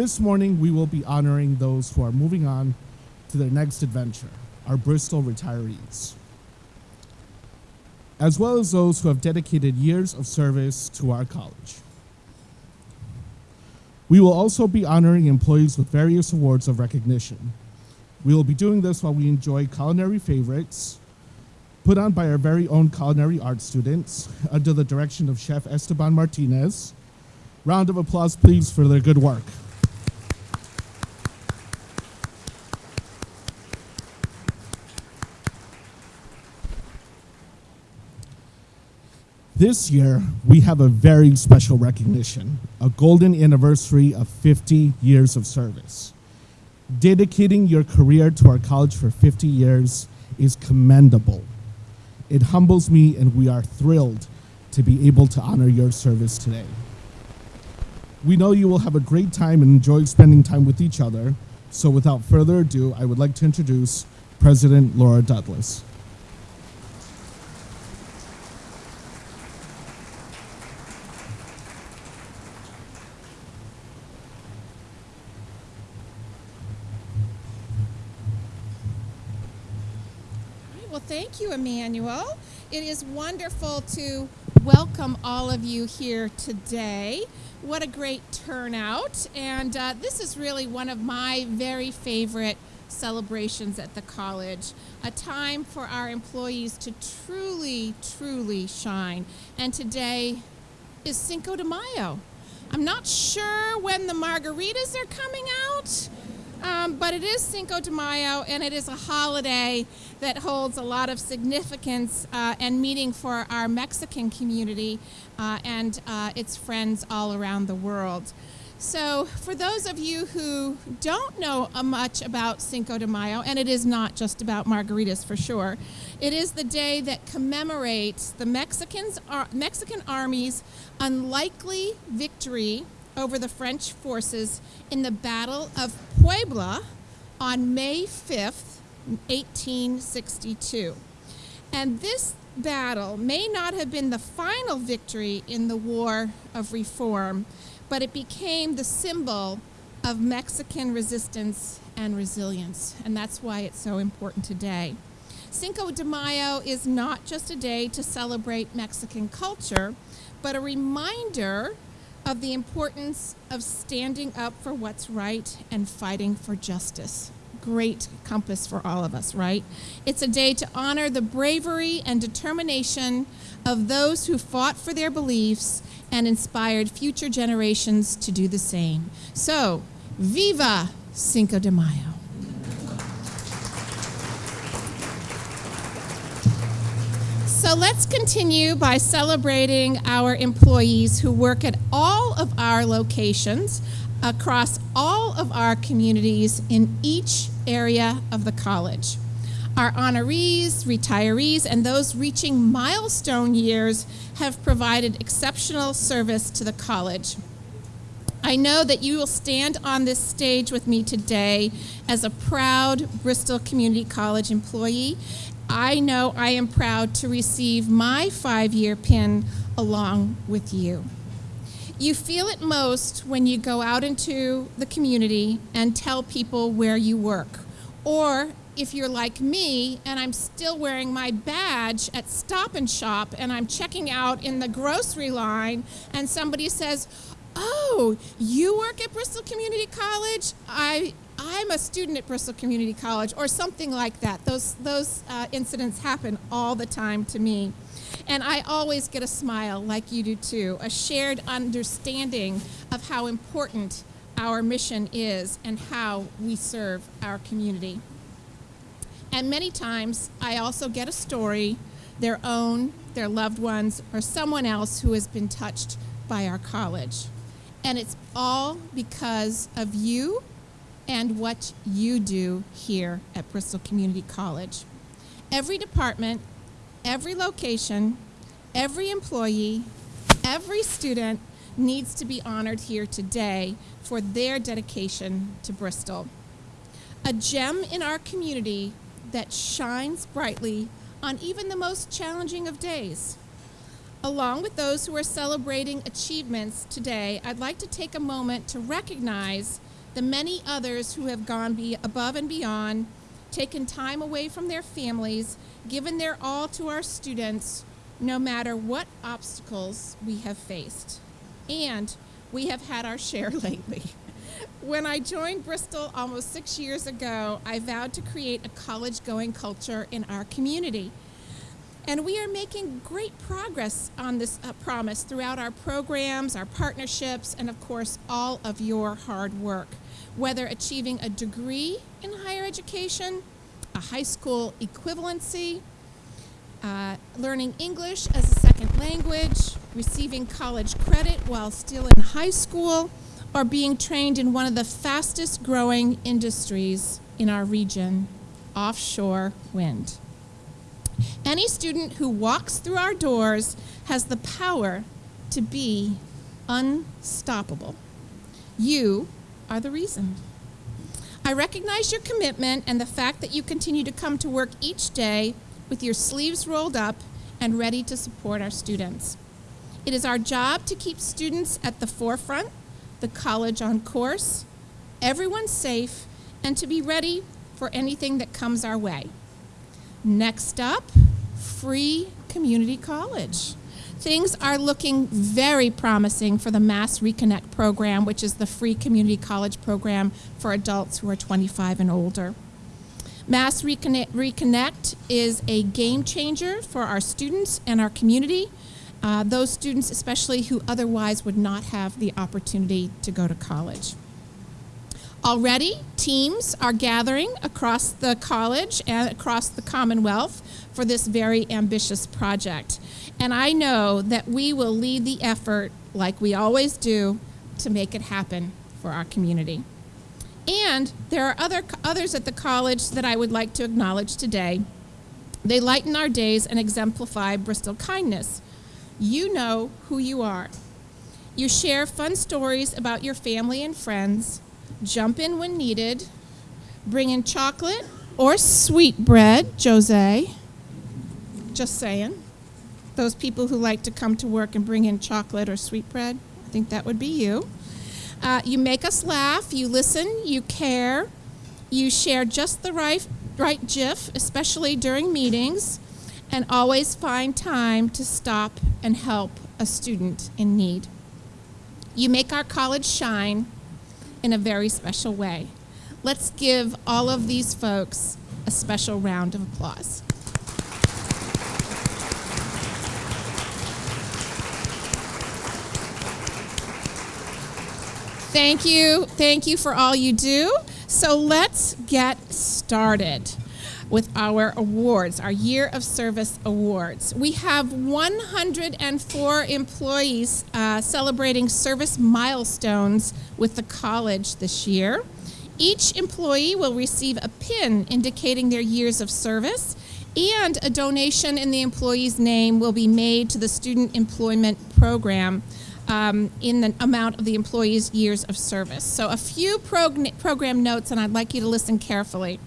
This morning, we will be honoring those who are moving on to their next adventure, our Bristol retirees, as well as those who have dedicated years of service to our college. We will also be honoring employees with various awards of recognition. We will be doing this while we enjoy culinary favorites put on by our very own culinary arts students under the direction of Chef Esteban Martinez. Round of applause, please, for their good work. This year, we have a very special recognition, a golden anniversary of 50 years of service. Dedicating your career to our college for 50 years is commendable. It humbles me, and we are thrilled to be able to honor your service today. We know you will have a great time and enjoy spending time with each other. So, without further ado, I would like to introduce President Laura Douglas. Well, thank you, Emmanuel. It is wonderful to welcome all of you here today. What a great turnout. And uh, this is really one of my very favorite celebrations at the college, a time for our employees to truly, truly shine. And today is Cinco de Mayo. I'm not sure when the margaritas are coming out. Um, but it is Cinco de Mayo, and it is a holiday that holds a lot of significance uh, and meaning for our Mexican community uh, and uh, its friends all around the world. So, for those of you who don't know uh, much about Cinco de Mayo, and it is not just about margaritas for sure, it is the day that commemorates the Mexicans, Mexican Army's unlikely victory over the French forces in the Battle of Puebla on May 5th, 1862. And this battle may not have been the final victory in the War of Reform, but it became the symbol of Mexican resistance and resilience. And that's why it's so important today. Cinco de Mayo is not just a day to celebrate Mexican culture, but a reminder of the importance of standing up for what's right and fighting for justice. Great compass for all of us, right? It's a day to honor the bravery and determination of those who fought for their beliefs and inspired future generations to do the same. So, viva Cinco de Mayo! So let's continue by celebrating our employees who work at all of our locations across all of our communities in each area of the college. Our honorees, retirees, and those reaching milestone years have provided exceptional service to the college. I know that you will stand on this stage with me today as a proud Bristol Community College employee I know I am proud to receive my five year pin along with you. You feel it most when you go out into the community and tell people where you work. Or if you're like me and I'm still wearing my badge at Stop and Shop and I'm checking out in the grocery line and somebody says, Oh, you work at Bristol Community College? I I'm a student at Bristol Community College, or something like that. Those, those uh, incidents happen all the time to me. And I always get a smile, like you do too, a shared understanding of how important our mission is and how we serve our community. And many times, I also get a story, their own, their loved ones, or someone else who has been touched by our college. And it's all because of you and what you do here at Bristol Community College. Every department, every location, every employee, every student needs to be honored here today for their dedication to Bristol. A gem in our community that shines brightly on even the most challenging of days. Along with those who are celebrating achievements today, I'd like to take a moment to recognize the many others who have gone be above and beyond, taken time away from their families, given their all to our students, no matter what obstacles we have faced. And we have had our share lately. When I joined Bristol almost six years ago, I vowed to create a college going culture in our community. And we are making great progress on this uh, promise throughout our programs, our partnerships, and of course, all of your hard work. Whether achieving a degree in higher education, a high school equivalency, uh, learning English as a second language, receiving college credit while still in high school, or being trained in one of the fastest growing industries in our region, offshore wind. Any student who walks through our doors has the power to be unstoppable. You are the reason. I recognize your commitment and the fact that you continue to come to work each day with your sleeves rolled up and ready to support our students. It is our job to keep students at the forefront, the college on course, everyone safe, and to be ready for anything that comes our way. Next up, free community college. Things are looking very promising for the Mass Reconnect program, which is the free community college program for adults who are 25 and older. Mass Reconnect, Reconnect is a game changer for our students and our community, uh, those students especially who otherwise would not have the opportunity to go to college. Already, teams are gathering across the college and across the Commonwealth for this very ambitious project. And I know that we will lead the effort, like we always do, to make it happen for our community. And there are other, others at the college that I would like to acknowledge today. They lighten our days and exemplify Bristol kindness. You know who you are. You share fun stories about your family and friends, jump in when needed, bring in chocolate or sweet bread, Jose. Just saying. Those people who like to come to work and bring in chocolate or sweet bread, I think that would be you. Uh, you make us laugh, you listen, you care, you share just the right, right GIF, especially during meetings, and always find time to stop and help a student in need. You make our college shine in a very special way. Let's give all of these folks a special round of applause. Thank you. Thank you for all you do. So let's get started with our awards, our Year of Service Awards. We have 104 employees uh, celebrating service milestones with the college this year. Each employee will receive a pin indicating their years of service, and a donation in the employee's name will be made to the Student Employment Program um, in the amount of the employee's years of service. So a few prog program notes, and I'd like you to listen carefully.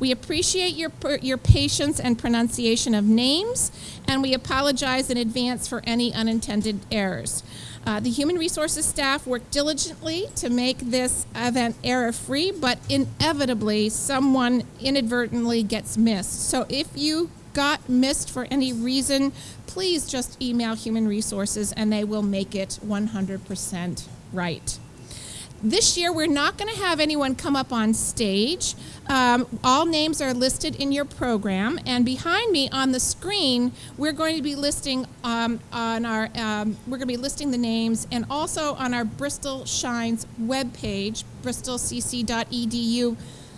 We appreciate your, your patience and pronunciation of names, and we apologize in advance for any unintended errors. Uh, the human resources staff worked diligently to make this event error-free, but inevitably someone inadvertently gets missed. So if you got missed for any reason, please just email Human Resources and they will make it 100% right. This year, we're not going to have anyone come up on stage. Um, all names are listed in your program, and behind me on the screen, we're going to be listing um, on our um, we're going to be listing the names, and also on our Bristol Shines webpage, bristolcc.edu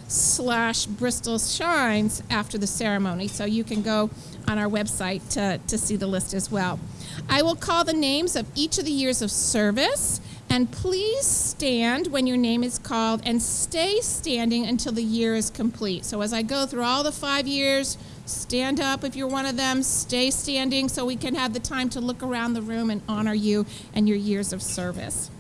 slash Bristol Shines after the ceremony. So you can go on our website to, to see the list as well. I will call the names of each of the years of service. And please stand when your name is called and stay standing until the year is complete. So as I go through all the five years, stand up if you're one of them, stay standing so we can have the time to look around the room and honor you and your years of service.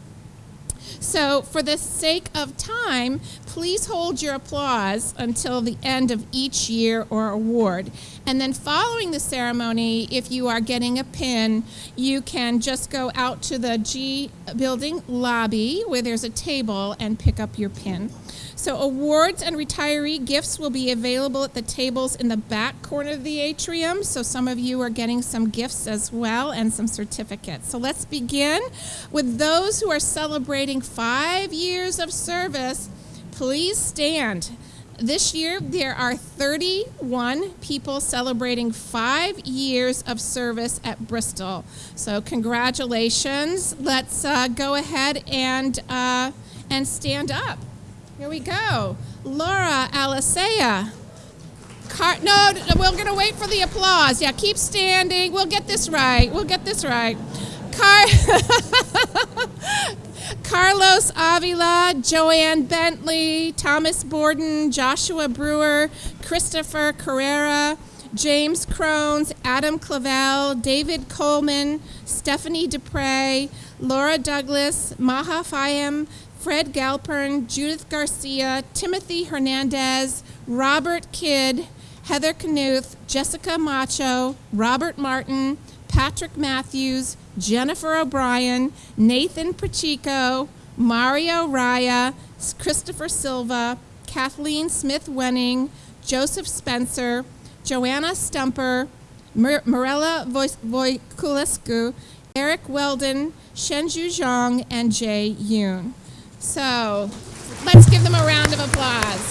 So, for the sake of time, please hold your applause until the end of each year or award. And then, following the ceremony, if you are getting a pin, you can just go out to the G building lobby where there's a table and pick up your pin. So, awards and retiree gifts will be available at the tables in the back corner of the atrium. So, some of you are getting some gifts as well and some certificates. So, let's begin with those who are celebrating five years of service. Please stand. This year, there are 31 people celebrating five years of service at Bristol. So, congratulations. Let's uh, go ahead and, uh, and stand up. Here we go. Laura Alisea. Car- no, we're going to wait for the applause. Yeah, keep standing. We'll get this right. We'll get this right. Car- Carlos Avila, Joanne Bentley, Thomas Borden, Joshua Brewer, Christopher Carrera, James Crones, Adam Clavel, David Coleman, Stephanie Dupre, Laura Douglas, Maha Fayem, Fred Galpern, Judith Garcia, Timothy Hernandez, Robert Kidd, Heather Knuth, Jessica Macho, Robert Martin, Patrick Matthews, Jennifer O'Brien, Nathan Pacheco, Mario Raya, Christopher Silva, Kathleen Smith Wenning, Joseph Spencer, Joanna Stumper, Morella Voikulescu, Eric Weldon, Shenju Zhang, and Jay Yoon. So let's give them a round of applause.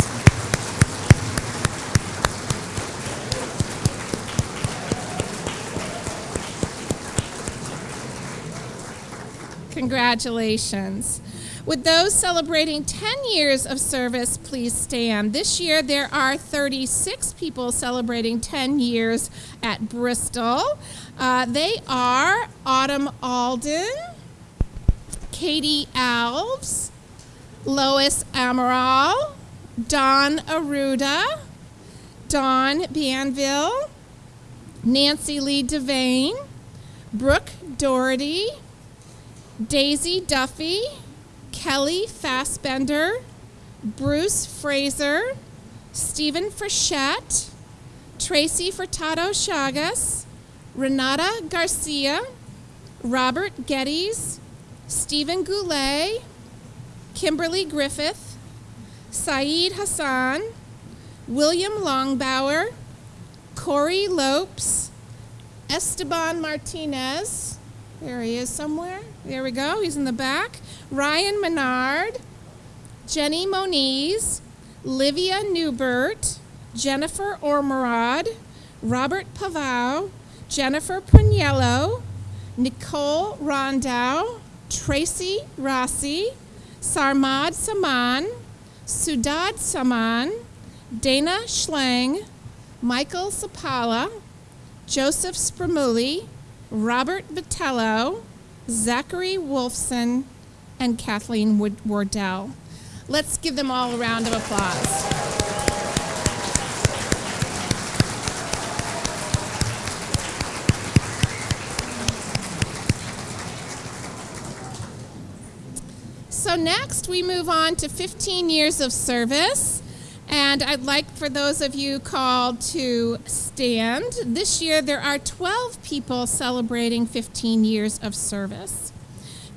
Congratulations. With those celebrating 10 years of service, please stand. This year there are 36 people celebrating 10 years at Bristol. Uh, they are Autumn Alden, Katie Alves, Lois Amaral, Don Aruda, Don Banville, Nancy Lee Devane, Brooke Doherty, Daisy Duffy, Kelly Fassbender, Bruce Fraser, Stephen Frechette, Tracy Furtado Chagas, Renata Garcia, Robert Geddes, Stephen Goulet, Kimberly Griffith, Saeed Hassan, William Longbauer, Corey Lopes, Esteban Martinez, there he is somewhere. There we go, he's in the back. Ryan Menard, Jenny Moniz, Livia Newbert, Jennifer Ormerod, Robert Pavau, Jennifer Puniello, Nicole Rondow, Tracy Rossi, Sarmad Saman, Sudad Saman, Dana Schlang, Michael Sapala, Joseph Spramuli, Robert Vitello, Zachary Wolfson, and Kathleen Wardell. Let's give them all a round of applause. So next we move on to 15 years of service. And I'd like for those of you called to stand. This year there are 12 people celebrating 15 years of service.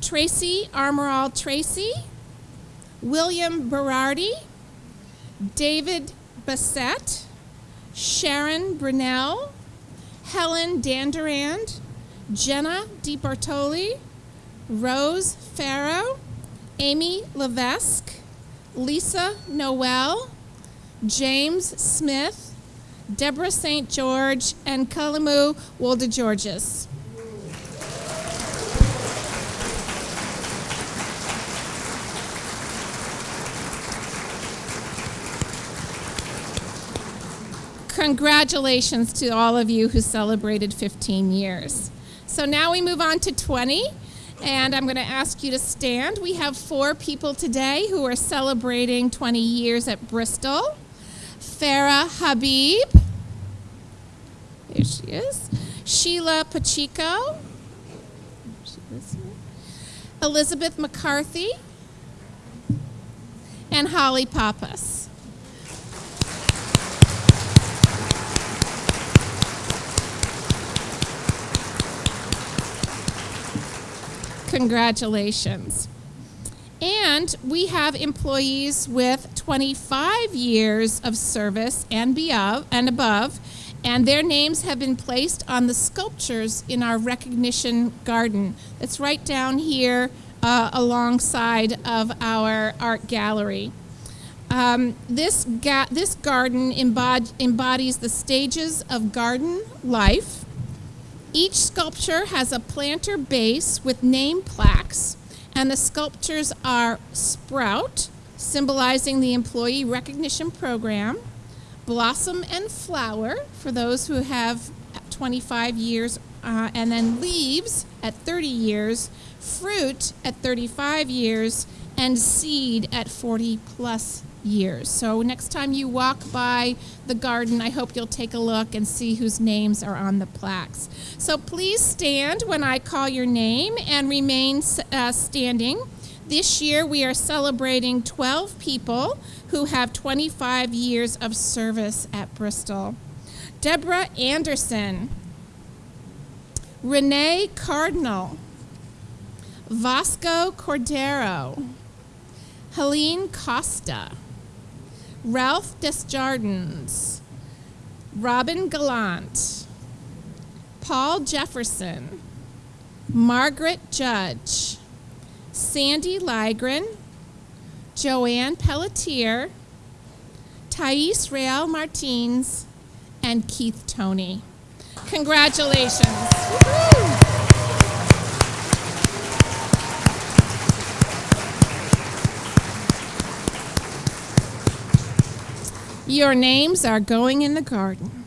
Tracy Armoral Tracy, William Berardi, David Bassett, Sharon Brunell, Helen Dandurand, Jenna DiBartoli, Rose Farrow, Amy Levesque, Lisa Noel, James Smith, Deborah St. George, and Kalamu Wolde Georges. Congratulations to all of you who celebrated 15 years. So now we move on to 20 and I'm going to ask you to stand. We have four people today who are celebrating 20 years at Bristol. Farah Habib. There she is. Sheila Pacheco. Elizabeth McCarthy. and Holly Pappas. Congratulations. And we have employees with 25 years of service and, above, and above, and their names have been placed on the sculptures in our recognition garden. That's right down here uh, alongside of our art gallery. Um, this, ga this garden embod embodies the stages of garden life each sculpture has a planter base with name plaques, and the sculptures are Sprout, symbolizing the Employee Recognition Program, Blossom and Flower, for those who have 25 years, uh, and then Leaves at 30 years, Fruit at 35 years, and Seed at 40 plus years. So next time you walk by the garden, I hope you'll take a look and see whose names are on the plaques. So please stand when I call your name and remain uh, standing. This year we are celebrating 12 people who have 25 years of service at Bristol. Deborah Anderson, Renee Cardinal, Vasco Cordero, Helene Costa, Ralph Desjardins, Robin Gallant, Paul Jefferson, Margaret Judge, Sandy Ligren, Joanne Pelletier, Thais Real Martins, and Keith Tony. Congratulations. Your names are going in the garden.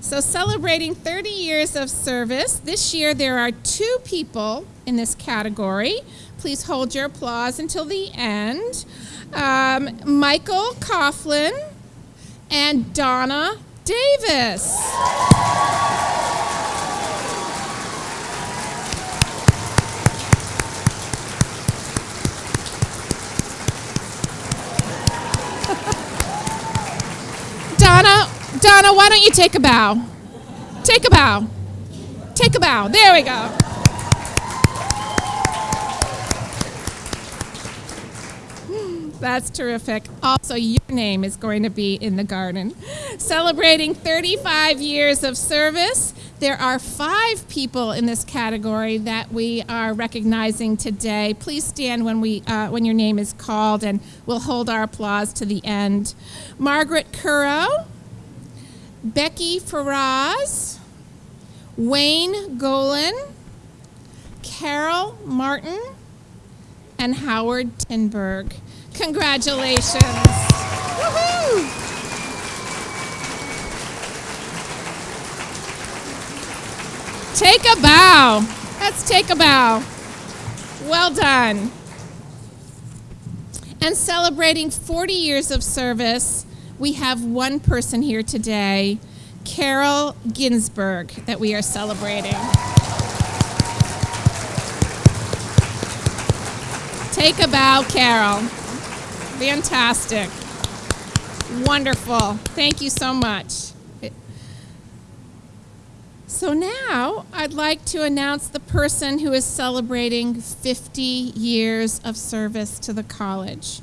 So, celebrating 30 years of service, this year there are two people in this category. Please hold your applause until the end. Um, Michael Coughlin and Donna Davis. Donna, why don't you take a bow? Take a bow. Take a bow. There we go. That's terrific. Also, your name is going to be in the garden. Celebrating 35 years of service, there are five people in this category that we are recognizing today. Please stand when, we, uh, when your name is called, and we'll hold our applause to the end. Margaret Currow, Becky Faraz, Wayne Golan, Carol Martin, and Howard Tinberg. Congratulations. Take a bow. Let's take a bow. Well done. And celebrating 40 years of service, we have one person here today, Carol Ginsburg, that we are celebrating. Take a bow, Carol. Fantastic. Wonderful. Thank you so much. So now I'd like to announce the person who is celebrating 50 years of service to the college.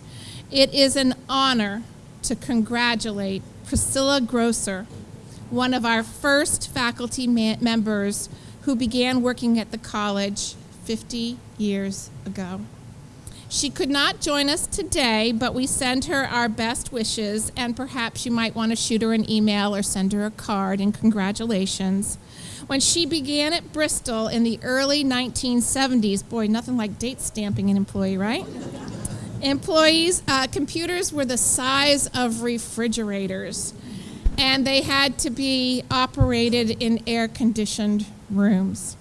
It is an honor to congratulate Priscilla Grosser, one of our first faculty members who began working at the college 50 years ago. She could not join us today, but we send her our best wishes, and perhaps you might want to shoot her an email or send her a card and congratulations. When she began at Bristol in the early 1970s, boy, nothing like date stamping an employee, right? Employees, uh, computers were the size of refrigerators, and they had to be operated in air conditioned rooms.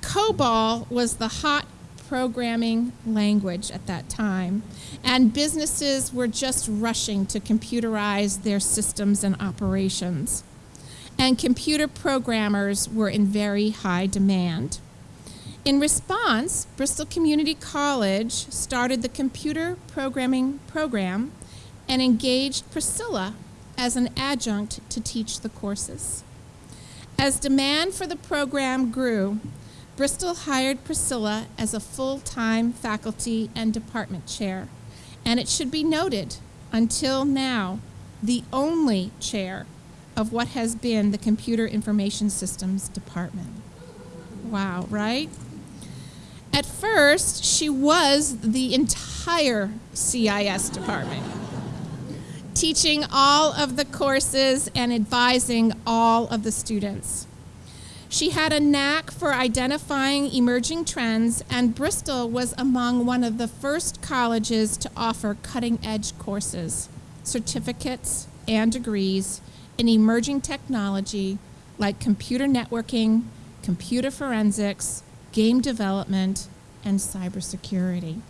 COBOL was the hot programming language at that time, and businesses were just rushing to computerize their systems and operations. And computer programmers were in very high demand. In response, Bristol Community College started the computer programming program and engaged Priscilla as an adjunct to teach the courses. As demand for the program grew, Bristol hired Priscilla as a full-time faculty and department chair, and it should be noted, until now, the only chair of what has been the Computer Information Systems Department. Wow, right? At first, she was the entire CIS department, teaching all of the courses and advising all of the students. She had a knack for identifying emerging trends, and Bristol was among one of the first colleges to offer cutting edge courses, certificates, and degrees in emerging technology like computer networking, computer forensics, game development, and cybersecurity.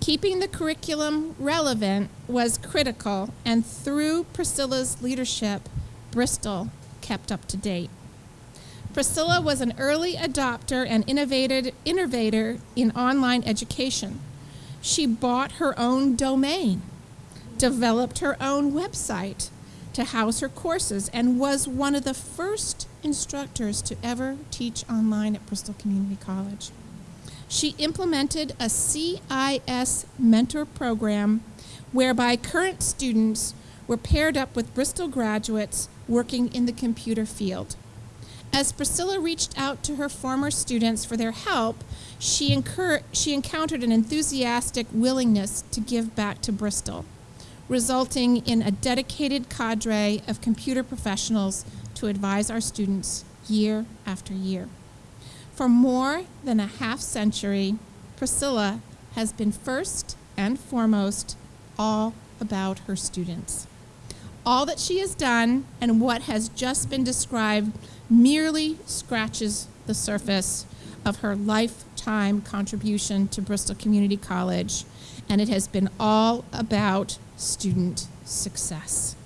Keeping the curriculum relevant was critical, and through Priscilla's leadership, Bristol kept up to date. Priscilla was an early adopter and innovated, innovator in online education. She bought her own domain, developed her own website to house her courses, and was one of the first instructors to ever teach online at Bristol Community College. She implemented a CIS mentor program whereby current students were paired up with Bristol graduates working in the computer field. As Priscilla reached out to her former students for their help, she, she encountered an enthusiastic willingness to give back to Bristol, resulting in a dedicated cadre of computer professionals to advise our students year after year. For more than a half century, Priscilla has been first and foremost all about her students. All that she has done and what has just been described merely scratches the surface of her lifetime contribution to Bristol Community College, and it has been all about student success.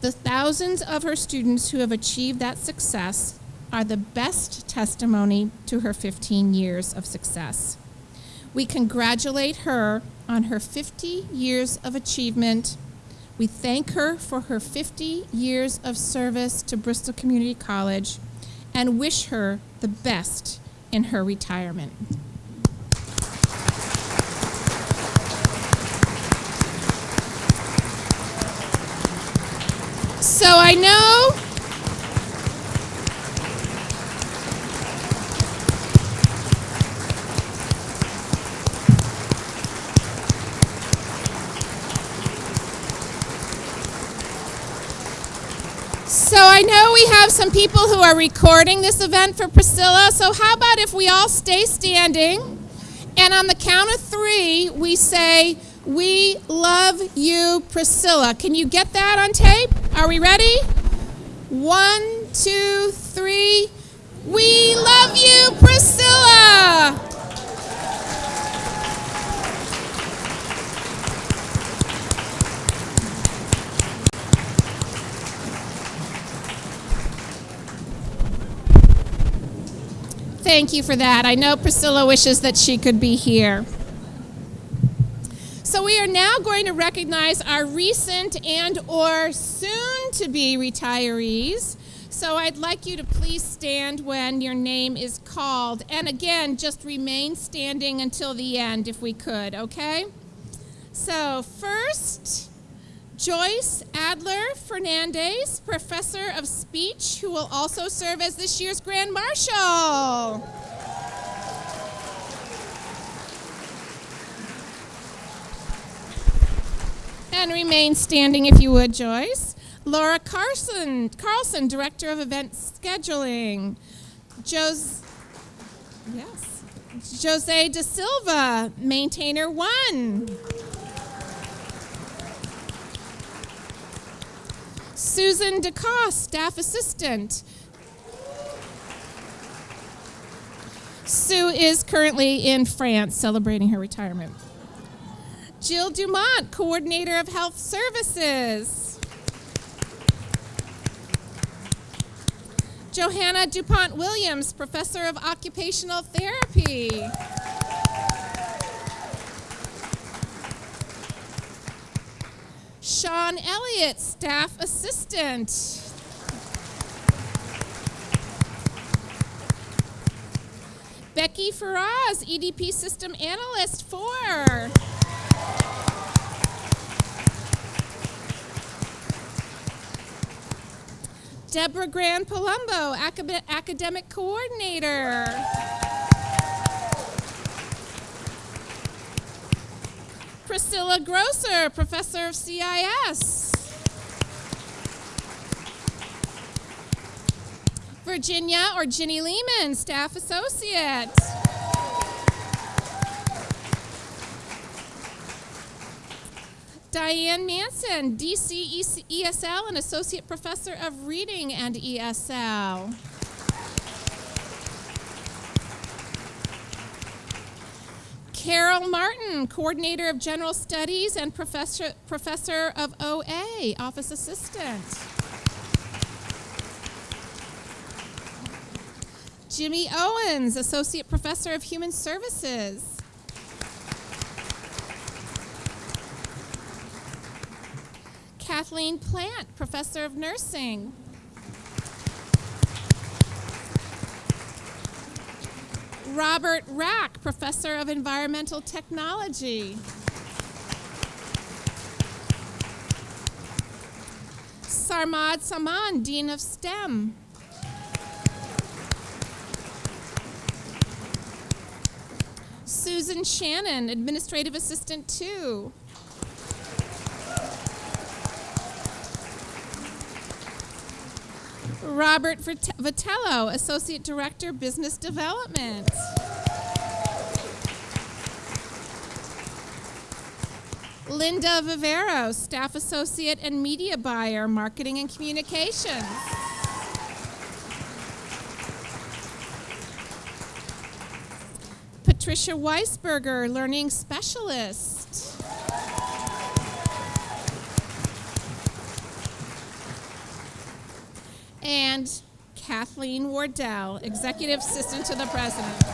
The thousands of her students who have achieved that success are the best testimony to her 15 years of success. We congratulate her on her 50 years of achievement we thank her for her 50 years of service to Bristol Community College and wish her the best in her retirement. So I know So I know we have some people who are recording this event for Priscilla. So how about if we all stay standing and on the count of three, we say, We love you, Priscilla. Can you get that on tape? Are we ready? One, two, three. We love you, Priscilla. Thank you for that. I know Priscilla wishes that she could be here. We are now going to recognize our recent and or soon to be retirees. So I'd like you to please stand when your name is called. And again, just remain standing until the end if we could, okay? So first, Joyce Adler Fernandez, Professor of Speech, who will also serve as this year's Grand Marshal. And remain standing if you would, Joyce. Laura Carson, Carlson, Director of Event Scheduling. Jos, yes. Jose De Silva, Maintainer One. Susan DeCoste, Staff Assistant. Sue is currently in France celebrating her retirement. Jill Dumont, Coordinator of Health Services. Johanna DuPont Williams, Professor of Occupational Therapy. Sean Elliott, Staff Assistant. Becky Faraz, EDP System Analyst 4. Deborah Grand Palumbo, acad- Academic Coordinator. Priscilla Grosser, Professor of CIS. Virginia or Ginny Lehman, Staff Associate. Diane Manson, DC ESL and Associate Professor of Reading and ESL. Carol Martin, Coordinator of General Studies and Professor, Professor of OA, Office Assistant. Jimmy Owens, Associate Professor of Human Services. Kathleen Plant, Professor of Nursing. Robert Rack, Professor of Environmental Technology. Sarmad Saman, Dean of STEM. Susan Shannon, Administrative Assistant 2. Robert Vitello, Associate Director, Business Development. Linda Vivero, Staff Associate and Media Buyer, Marketing and Communications. Patricia Weisberger, Learning Specialist. And Kathleen Wardell, Executive Assistant to the President.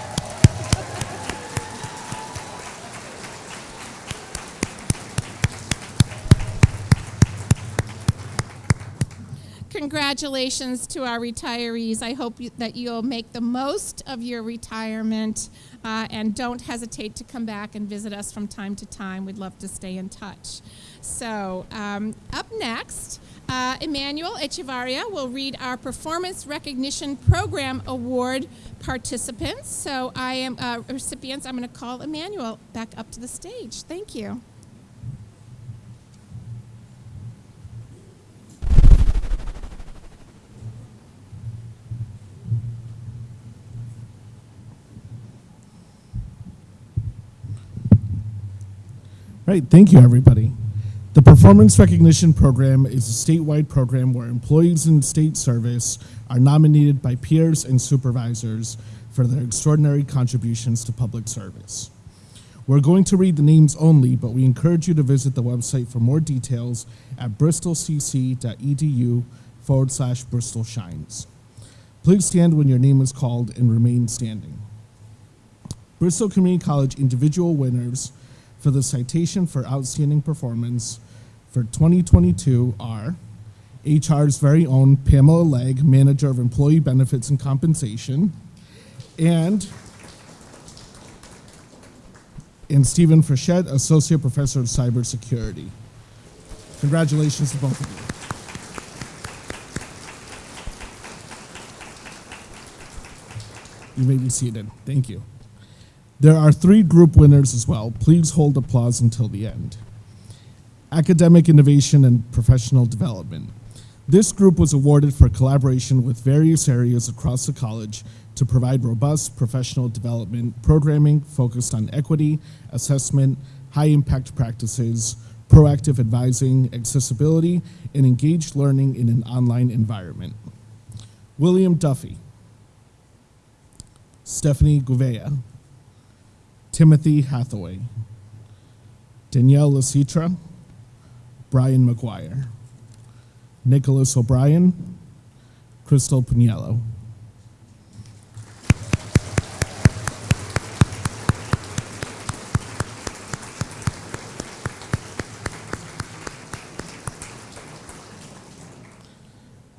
Congratulations to our retirees. I hope you, that you'll make the most of your retirement uh, and don't hesitate to come back and visit us from time to time. We'd love to stay in touch. So, um, up next, uh, Emmanuel Echevarria will read our Performance Recognition Program Award participants. So, I am uh, recipients. I'm going to call Emmanuel back up to the stage. Thank you. Right, thank you, everybody. The Performance Recognition Program is a statewide program where employees in state service are nominated by peers and supervisors for their extraordinary contributions to public service. We're going to read the names only, but we encourage you to visit the website for more details at bristolcc.edu forward slash Bristol Shines. Please stand when your name is called and remain standing. Bristol Community College individual winners for the citation for outstanding performance for 2022 are HR's very own Pamela Legg, Manager of Employee Benefits and Compensation, and and Stephen Frechette, Associate Professor of Cybersecurity. Congratulations to both of you. You may be seated. Thank you. There are three group winners as well. Please hold applause until the end. Academic Innovation and Professional Development. This group was awarded for collaboration with various areas across the college to provide robust professional development programming focused on equity, assessment, high impact practices, proactive advising, accessibility, and engaged learning in an online environment. William Duffy, Stephanie Gouveia, Timothy Hathaway, Danielle Lasitra, Brian McGuire, Nicholas O'Brien, Crystal Piniello.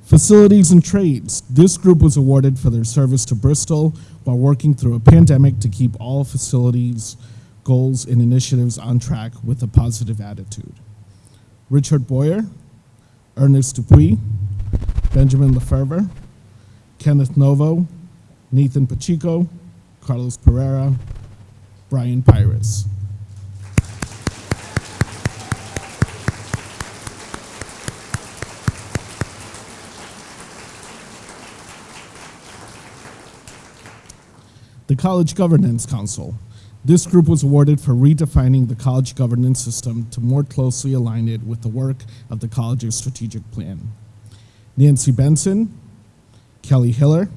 Facilities and Trades. This group was awarded for their service to Bristol while working through a pandemic to keep all facilities goals and initiatives on track with a positive attitude. Richard Boyer, Ernest Dupuy, Benjamin Lefevre, Kenneth Novo, Nathan Pacheco, Carlos Pereira, Brian Pyrus. The College Governance Council. This group was awarded for redefining the college governance system to more closely align it with the work of the college's strategic plan. Nancy Benson, Kelly Hiller,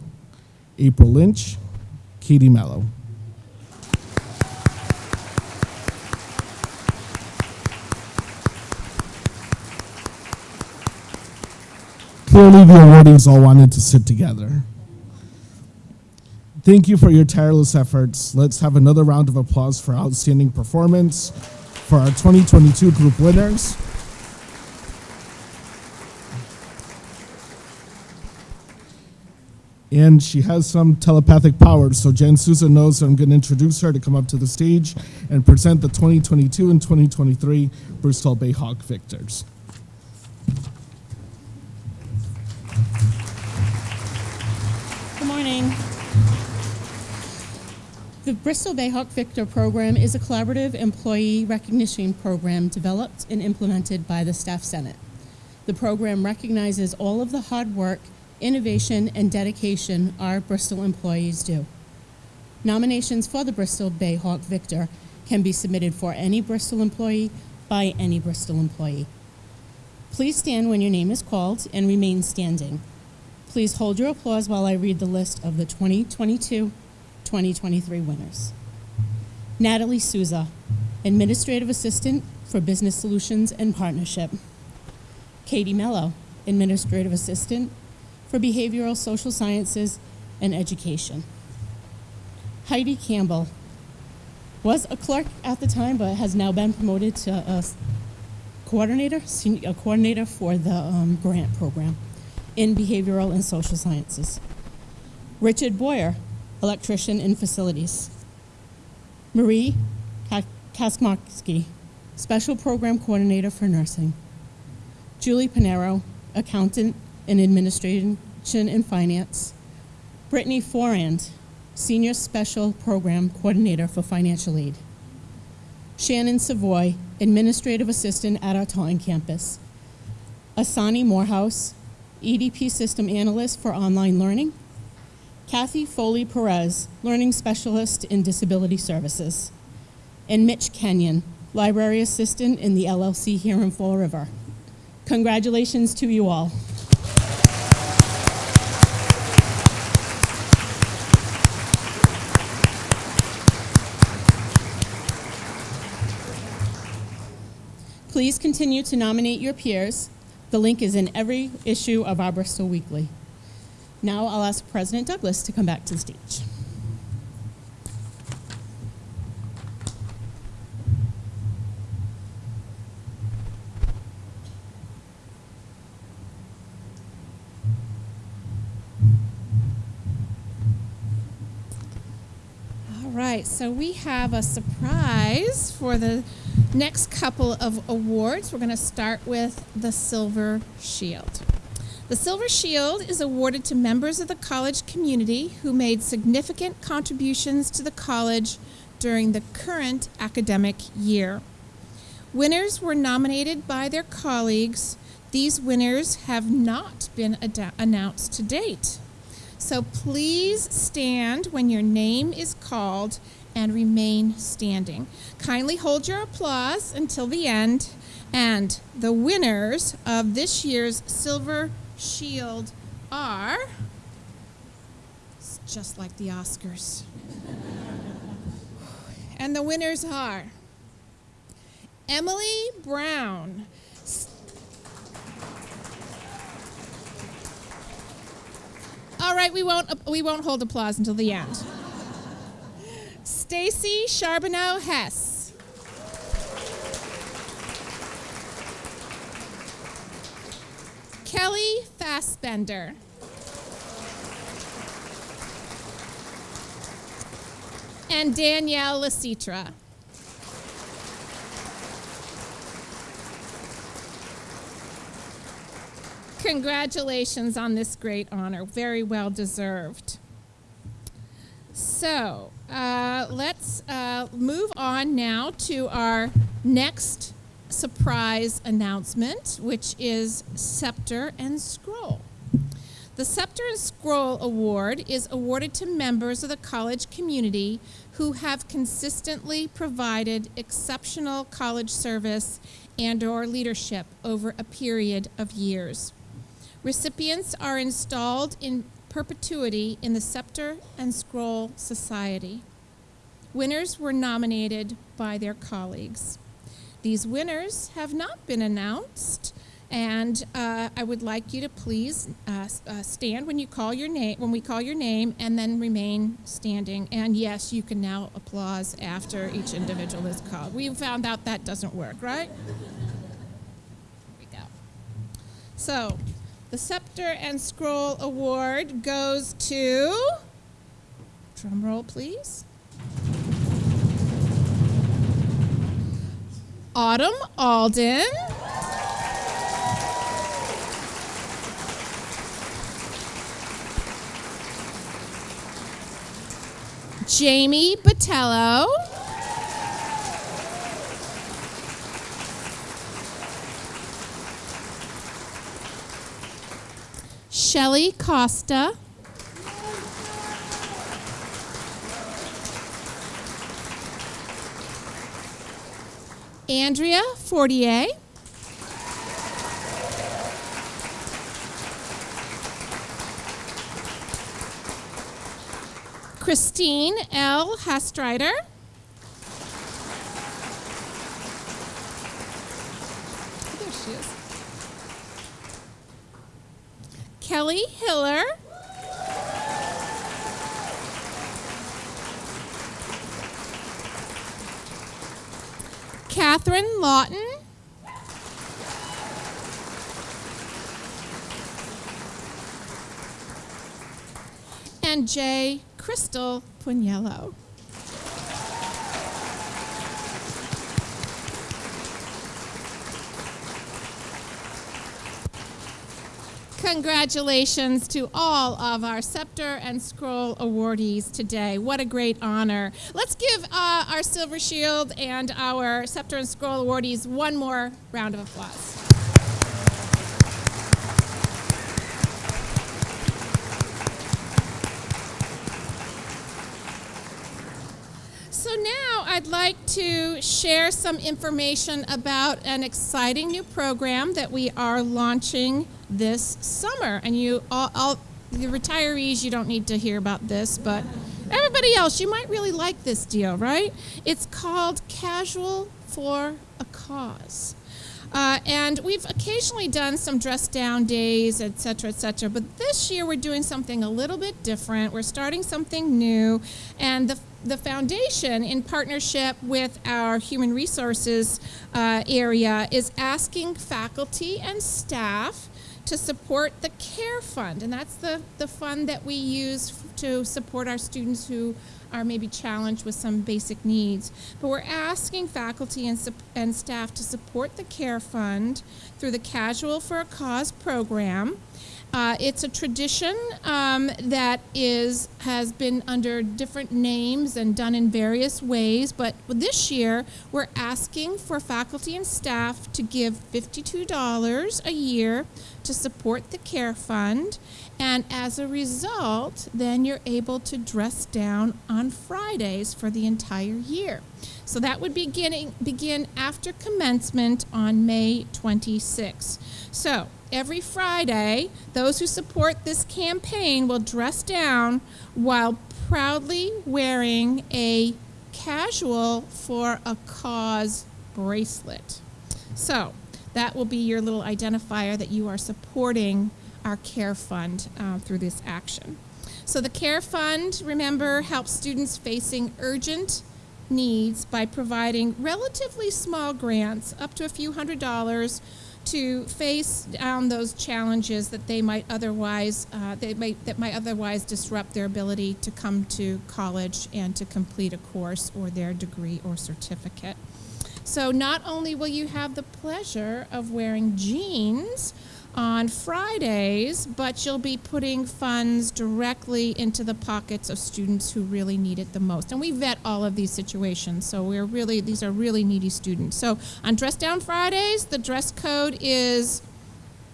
April Lynch, Katie Mello. Clearly, the awardees all wanted to sit together. Thank you for your tireless efforts. Let's have another round of applause for outstanding performance for our 2022 group winners. And she has some telepathic powers, so Jen Souza knows I'm going to introduce her to come up to the stage and present the 2022 and 2023 Bristol Bayhawk victors. The Bristol Bayhawk Victor program is a collaborative employee recognition program developed and implemented by the Staff Senate. The program recognizes all of the hard work, innovation, and dedication our Bristol employees do. Nominations for the Bristol Bayhawk Victor can be submitted for any Bristol employee by any Bristol employee. Please stand when your name is called and remain standing. Please hold your applause while I read the list of the 2022 2023 winners. Natalie Souza, Administrative Assistant for Business Solutions and Partnership. Katie Mello, Administrative Assistant for Behavioral Social Sciences and Education. Heidi Campbell was a clerk at the time, but has now been promoted to a coordinator, a coordinator for the um, grant program in behavioral and social sciences. Richard Boyer, electrician in facilities. Marie Kaskmarski, special program coordinator for nursing. Julie Panero, accountant in administration and finance. Brittany Forand, senior special program coordinator for financial aid. Shannon Savoy, administrative assistant at our Taunton campus. Asani Morehouse, EDP system analyst for online learning. Kathy Foley Perez, learning specialist in disability services. And Mitch Kenyon, library assistant in the LLC here in Fall River. Congratulations to you all. Please continue to nominate your peers. The link is in every issue of our Bristol Weekly. Now I'll ask President Douglas to come back to the stage. All right, so we have a surprise for the next couple of awards. We're going to start with the Silver Shield. The Silver Shield is awarded to members of the college community who made significant contributions to the college during the current academic year. Winners were nominated by their colleagues. These winners have not been announced to date. So please stand when your name is called and remain standing. Kindly hold your applause until the end. And the winners of this year's Silver Shield are it's just like the Oscars. and the winners are Emily Brown. All right, we won't we won't hold applause until the end. Stacy Charbonneau Hess. Kelly Fassbender. And Danielle Lacitra. Congratulations on this great honor. Very well deserved. So uh, let's uh, move on now to our next surprise announcement, which is Scepter and Scroll. The Scepter and Scroll Award is awarded to members of the college community who have consistently provided exceptional college service and or leadership over a period of years. Recipients are installed in perpetuity in the Scepter and Scroll Society. Winners were nominated by their colleagues. These winners have not been announced, and uh, I would like you to please uh, uh, stand when you call your name, when we call your name, and then remain standing. And yes, you can now applause after each individual is called. We found out that doesn't work, right? Here we go. So, the Scepter and Scroll Award goes to, drum roll please, Autumn Alden. Jamie Botello. Shelly Costa. Andrea Fortier. Christine L. Hastreiter. There she is. Kelly Hiller. Catherine Lawton. And J. Crystal Pugnello. Congratulations to all of our Scepter and Scroll awardees today. What a great honor. Let's give uh, our Silver Shield and our Scepter and Scroll awardees one more round of applause. So now I'd like to share some information about an exciting new program that we are launching this summer. And you all, all the retirees, you don't need to hear about this, but everybody else, you might really like this deal, right? It's called Casual for a Cause. Uh, and we've occasionally done some dress down days, et cetera, et cetera. But this year we're doing something a little bit different. We're starting something new. And the, the foundation, in partnership with our human resources uh, area, is asking faculty and staff to support the CARE Fund. And that's the, the fund that we use to support our students who are maybe challenged with some basic needs. But we're asking faculty and, and staff to support the CARE Fund through the Casual for a Cause program. Uh, it's a tradition um, that is has been under different names and done in various ways, but this year we're asking for faculty and staff to give $52 a year to support the Care Fund, and as a result, then you're able to dress down on Fridays for the entire year. So that would beginning, begin after commencement on May 26. So every Friday, those who support this campaign will dress down while proudly wearing a casual for a cause bracelet. So that will be your little identifier that you are supporting our CARE Fund uh, through this action. So the CARE Fund, remember, helps students facing urgent needs by providing relatively small grants, up to a few hundred dollars, to face down those challenges that they might otherwise uh, they might that might otherwise disrupt their ability to come to college and to complete a course or their degree or certificate. So not only will you have the pleasure of wearing jeans on Fridays, but you'll be putting funds directly into the pockets of students who really need it the most. And we vet all of these situations, so we're really these are really needy students. So on Dress Down Fridays, the dress code is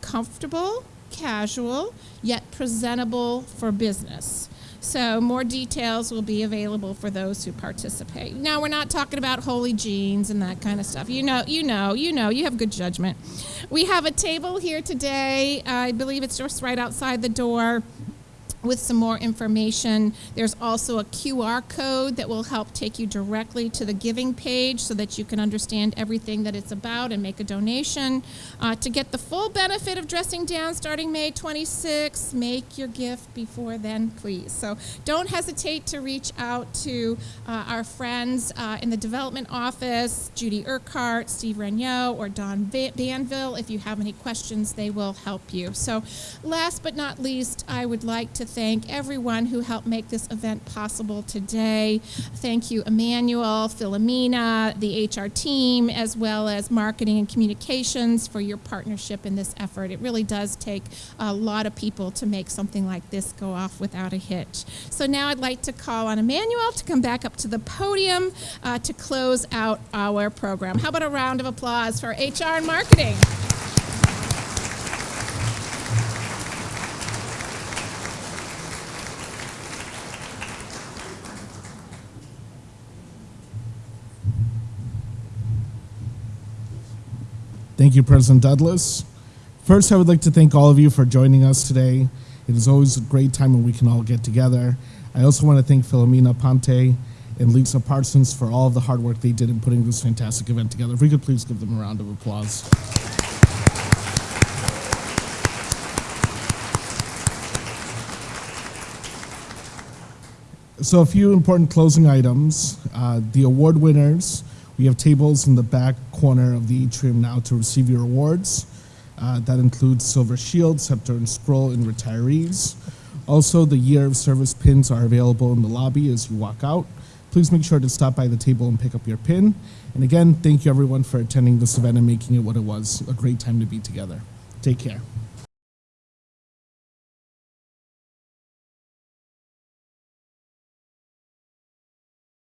comfortable, casual, yet presentable for business. So more details will be available for those who participate. Now we're not talking about holy jeans and that kind of stuff. You know, you know, you know, you have good judgment. We have a table here today. I believe it's just right outside the door with some more information. There's also a QR code that will help take you directly to the giving page so that you can understand everything that it's about and make a donation. Uh, to get the full benefit of dressing down starting May 26, make your gift before then, please. So don't hesitate to reach out to uh, our friends uh, in the development office, Judy Urquhart, Steve Regnault, or Don Danville. If you have any questions, they will help you. So last but not least, I would like to thank everyone who helped make this event possible today. Thank you, Emmanuel, Philomena, the HR team, as well as marketing and communications for your partnership in this effort. It really does take a lot of people to make something like this go off without a hitch. So now I'd like to call on Emmanuel to come back up to the podium uh, to close out our program. How about a round of applause for HR and marketing? Thank you, President Douglas. First, I would like to thank all of you for joining us today. It is always a great time when we can all get together. I also want to thank Philomena Ponte and Lisa Parsons for all of the hard work they did in putting this fantastic event together. If we could please give them a round of applause. So, a few important closing items. Uh, the award winners, we have tables in the back corner of the atrium now to receive your awards. Uh, that includes Silver Shield, Scepter, and Scroll and retirees. Also, the year of service pins are available in the lobby as you walk out. Please make sure to stop by the table and pick up your pin. And again, thank you everyone for attending this event and making it what it was a great time to be together. Take care.